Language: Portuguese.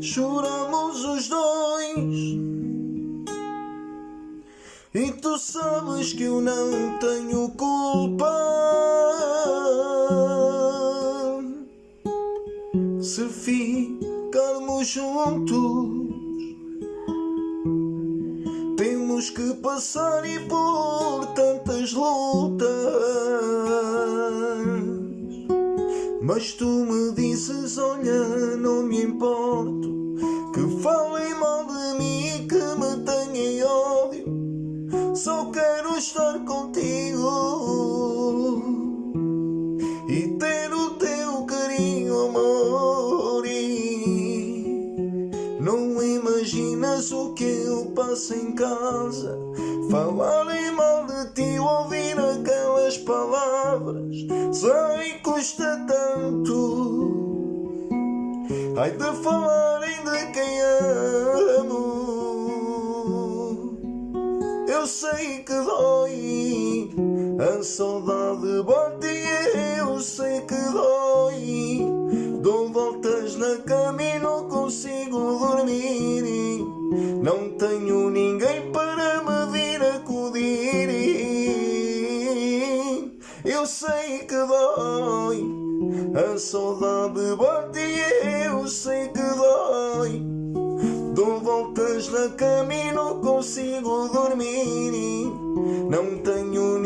Choramos os dois. E tu sabes que eu não tenho culpa. Se ficarmos juntos Temos que passar e por tantas lutas Mas tu me dizes, olha, não me importo Que falem mal de mim e que me tenham ódio. Só quero estar contigo E ter o teu carinho, amor. E Não imaginas o que eu passo em casa Falarem mal de ti, ouvir aquelas palavras. Sei custa tanto. Ai de falarem de quem amo. Eu sei que dói A saudade bate e eu sei que dói. Dou voltas na cama e não consigo dormir. Não tenho Eu sei que dói A saudade bate e eu sei que dói. Dou voltas na cama e não consigo dormir. Não tenho